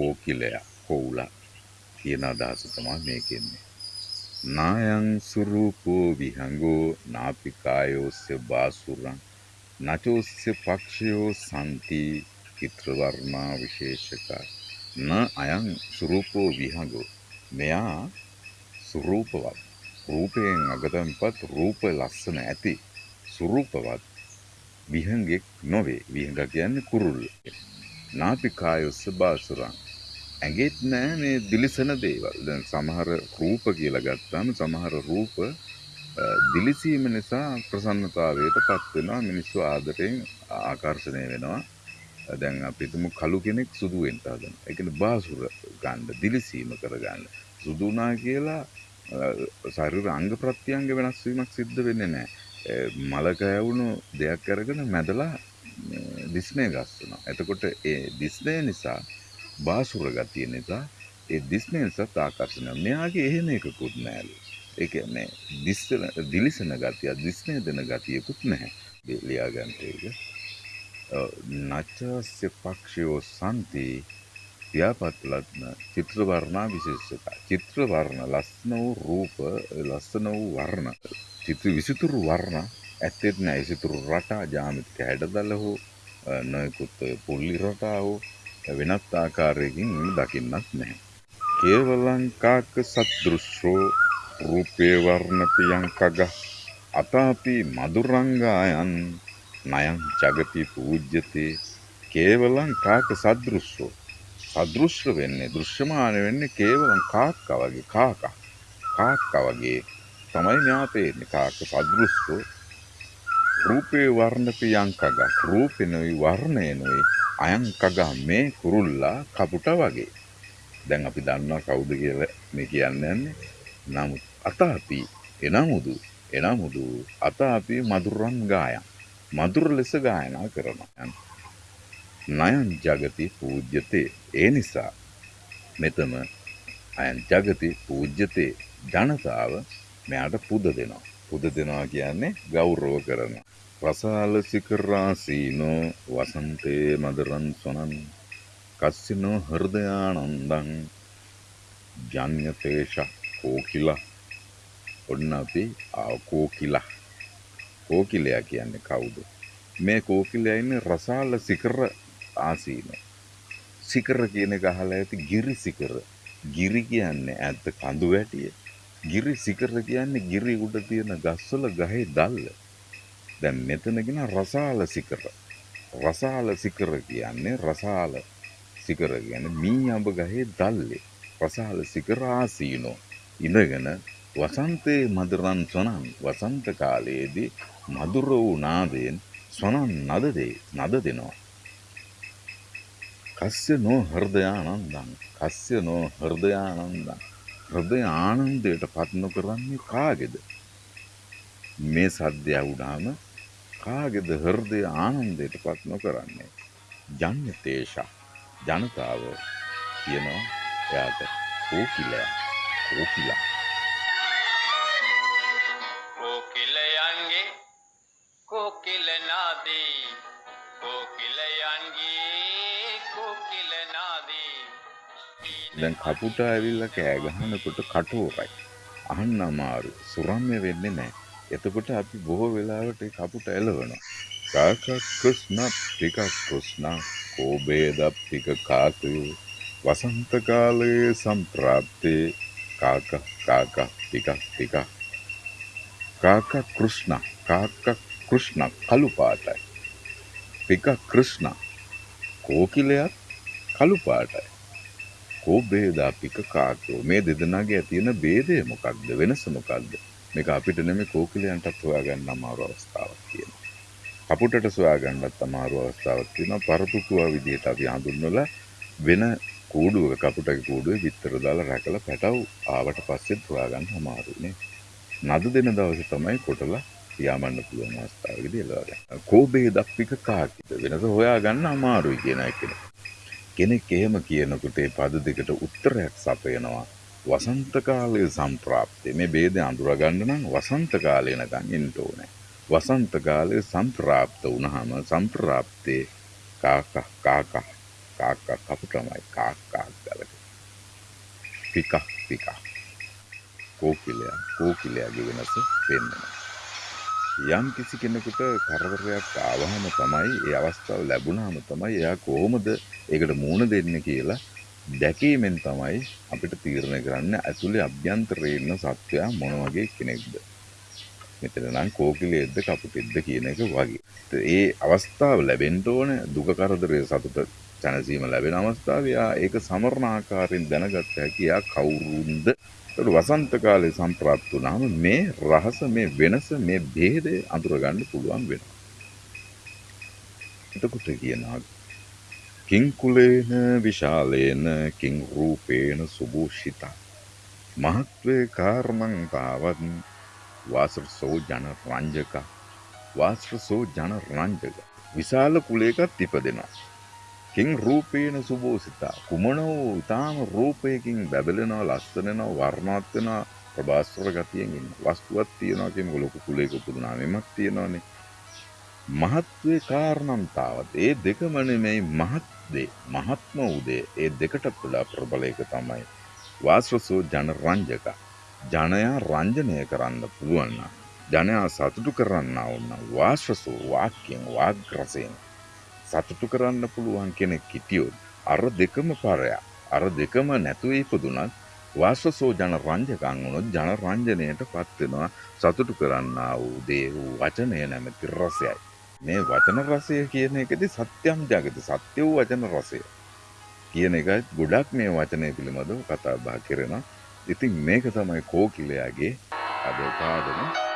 කෝකිලයා කොවුලා කියන අදහස තමයි මේකෙන්නේ. නායං සුරූපෝ විහංගෝ නාපිකායෝස්‍ය බාසුරං නචෝස්‍ය පක්ෂයෝ සන්ති චිත්‍රවර්ණා විශේෂකා. න අයං සුරූපෝ විහංගෝ. මෙයා සුරූපවත්. රූපයෙන් අගතන්පත් රූප ලස්සන ඇති සුරූපවත් විහඟෙක් නොවේ. විහඟ කියන්නේ කුරුල්ල නාපිකායොස්ස බාසුරං ඇගෙත් නෑ මේ දිලිසන දේවල් දැන් සමහර රූප කියලා ගත්තාම සමහර රූප දිලිසීම නිසා ප්‍රසන්නතාවයට පත් වෙනවා මිනිස්සු ආදරයෙන් ආකර්ෂණය වෙනවා දැන් අපි හිතමු කළු කෙනෙක් සුදු වෙන්න හදන. ඒ කියන්නේ බාසුර ගන්න දිලිසීම කරගන්න. සුදු වුණා කියලා ශරීර අංග ප්‍රත්‍යංග වෙනස් වීමක් සිද්ධ වෙන්නේ නැහැ. මලක ඇවුණු දෙයක් අරගෙන මැදලා දිස්නය ගස්සනවා. එතකොට ඒ දිස්නය නිසා බාසුර ගතිය නිසා ඒ දිස්නය නිසා ආකර්ෂණය. මෙයාගේ එහෙම එකකුත් නෑලු. ඒ කියන්නේ දිස්සන දිලිසන ගතිය, දිස්නය දෙන ගතියකුත් නැහැ. ලියා ගන්න ඒක. නචස්ය පක්ෂයෝ සන්ති ව්‍යාපත්ලත්න චිත්‍රවර්ණා විශේෂක චිත්‍රවර්ණ ලස්සන වූ රූප ලස්සන වූ වර්ණ චිත්‍ර විසිතුරු වර්ණ ඇත්තෙත් නෑ විසිතුරු රටා ජාමිතික හැඩදල හෝ නොයකුත් පුල්ලි රටා හෝ වෙනත් ආකාරයකින් දකින්නත් නැහැ. කේවලංකාක සදෘශ්‍රෝ රූපේ වර්ණ පියංකග අතාපි මදුරංගායන් නයං ජගති පූජ්‍යතේ. කේවලං කාක සදෘශ්‍රෝ සදෘශ්‍ර වෙන්නේ දෘශ්‍යමාන වෙන්නේ කේවලම් කාක්කා වගේ කාකා. කාක්කා වගේ තමයි මෙයා පේන්නේ කාක සදෘශ්‍ර රූපේ වර්ණපි යංකග රූපෙනුයි වර්ණයනුයි අයංකග මේ කුරුල්ලා කපුට වගේ. දැන් අපි දන්නවා කවුද කියලා මේ කියන්න යන්නේ නමුත් අතාපි එනමුදු එනමුදු අතාපි මధుරන් ගායන්. මధుර ලෙස ගායනා කරනවා. නයන් ජගති පූජ්‍යතේ. ඒ නිසා මෙතන අයන් ජගති පූජ්‍යතේ ජනතාව මෙයාට පුද දෙනවා. පුද දෙනවා කියන්නේ ගෞරව කරනවා. රසාල සිකරාසීනෝ වසන්තේ මදරන් සොනන් කස්සිනෝ හෘදයානන්දං ජන්‍යතේශ කෝකිලා ඔන්න අපි කෝකිලා කෝකිලයා කියන්නේ කවුද මේ කෝකිලයා ඉන්නේ රසාල සිකර ආසීන. සිකර කියන එක අහලා ඇති ගිරි සිකර. ගිරි කියන්නේ ඇත්ත කඳු වැටිය. ගිරි සිකර කියන්නේ ගිරි උඩ තියෙන ගස්වල ගහේ දැල්ල. දැන් මෙතන කියන රසාල සිකර. රසාල සිකර කියන්නේ රසාල සිකර කියන්නේ මී අඹ ගහේ දැල්ලේ. රසාල සිකර ආසීනෝ. ඉඳගෙන වසන්තේ මදුරන් සොනන්. වසන්ත කාලයේදී මధుර වූ නාදයෙන් සොනන් නද දෙයි නද දෙනවා. කස්්‍ය නෝ හෘදයානන්දන් කස්්‍ය නෝ හෘදයානන්දන් හෘදය ආනන්දයට පත්න කරන්නේ කාගෙද? මේ සද්‍ය ඇවුඩාම කාගෙද හෘදය ආනන්දයට පත්න කරන්නේ ජන්්‍යතේශා ජනතාව කියනවා එයාට කෝකිලයා කෝකිලා කෝකිලයන්ගේ කෝකිලනාදී කෝකිලයන්ගේ දැන් කපුට ඇවිල්ලා කෑ ගහනකොට කටෝරයි. අහන්න අමාරු. සුරම්‍ය වෙන්නේ නැහැ. එතකොට අපි බොහෝ වෙලාවට ඒ කපුට එලවනවා. කාක කෘෂ්ණ පික කෘෂ්ණ කෝබේද පික කාකු වසන්ත කාලයේ සම්ප්‍රාප්තේ කාක කාක පික පික කාක කෘෂ්ණ කාක කෘෂ්ණ කළු පාටයි. පික කෘෂ්ණ කෝකිලයක් කළු පාටයි. කෝ බේදාපික කාකෝ මේ දෙදෙනාගේ තියෙන බේදය මොකක්ද වෙනස මොකක්ද මේක අපිට නෙමෙයි කෝකිලයන්ටත් හොයාගන්න අමාරු අවස්ථාවක් තියෙනවා. කපුටට සොයාගන්නත් අමාරු අවස්ථාවක් තියෙනවා. පරතුතුවා විදිහට අපි හඳුන්වලා වෙන කූඩුවක කපුටගේ කූඩුවේ විතර දාලා රැකලා පැටව ආවට පස්සෙත් හොයාගන්න අමාරුනේ. නද දෙන දවසේ තමයි කොටලා තියාමන්න පුළුවන් අවස්ථාවකදී එළවා ගන්න. කෝබේ දක්වික කාකිද වෙනස හොයාගන්න අමාරුයි කියන එක. කෙනෙක් එහෙම කියනකොට ඒ පද දෙකට උත්තරයක් සපයනවා. වසන්ත කාලයේ සම්ප්‍රාප්තේ. මේ ભેදය අඳුරගන්න නම් වසන්ත කාලේ නකන් ඉන්න ඕනේ. වසන්ත කාලයේ සම්ප්‍රාප්ත වුණාම සම්ප්‍රාප්තේ කාක කාක කාක්කා කපුටමයි කාක් කාක් ගලක. පිකක් පිකක්. කෝකිලයා කෝකිලයාගේ වෙනස පෙන්වනවා. යම් කිසි කෙනෙකුට කරදරයක් ආවහම තමයි ඒ අවස්ථාව ලැබුණාම තමයි එයා කොහොමද ඒකට මූණ දෙන්නේ කියලා දැකීමෙන් තමයි අපිට තීරණය කරන්න ඇතුලේ අභ්‍යන්තරයේ ඉන්න සත්වයා මොන වගේ කෙනෙක්ද. මෙතන නම් කෝකිලයේද්ද කපුටෙද්ද කියන එක වගේ. ඒ අවස්ථාව ලැබෙන්න ඕන දුක කරදරේ සතුට සැනසීම ලැබෙන අවස්ථාවේ එයා ඒක සමරන ආකාරයෙන් දැනගත්ත හැකි එයා කවුරුන්ද ඒකට වසන්ත කාලේ සම්ප්‍රාප්ත වුණාම මේ රහස මේ වෙනස මේ ભેදය අඳුරගන්න පුළුවන් වෙනවා. එතකොට කියනවා කිං කුලේන විශාලේන කිං රූපේන සුභූෂිතා. මහත්වේ කාරණං තාවත් වාසරසෝ ජන රංජක. වාසරසෝ ජන රංජක. විශාල කුලයකත් ඉපදෙනවා. කිං රූපේන සුබෝසිතා කුමන වූ ඉතාම රූපයකින් බැබලෙනවා ලස්සනනවා වර්ණවත් වෙනවා ප්‍රභාස්වර ගතියෙන් ඉන්න. වස්තුවක් තියනවා කියමුකෝ ලොකු කුලයක උපදුනා මෙමක් තියෙනවානේ. මහත්වේ කාරණම්තාවත් ඒ දෙකම නෙමෙයි මහත් දේ මහත්ම උදේ ඒ දෙකට වඩා ප්‍රබල එක තමයි. වාස්රසෝ ජන රංජක. ජනයා රංජනය කරන්න පුළුවන් නම් ජනයා සතුටු කරන්නා වුණ වාශ්‍රසෝ වාක්‍යයෙන් වාග්‍රසයෙන්. සතුටු කරන්න පුළුවන් කෙනෙක් හිටියොත් අර දෙකම පරයා අර දෙකම නැතුව ඉපදුනත් වාසසෝ ජන රංජකං වුණොත් ජන රංජනයට පත්වෙනවා සතුටු කරන්නා වූ දේ වූ වචනය නැමැති රසයයි. මේ වචන රසය කියන එකද සත්‍යම් ජගත සත්‍ය වූ වචන රසය කියන එකත් ගොඩක් මේ වචනය පිළිබඳව කතා බා කරෙනවා. ඉතින් මේක තමයි කෝකිලයාගේ අද පාදන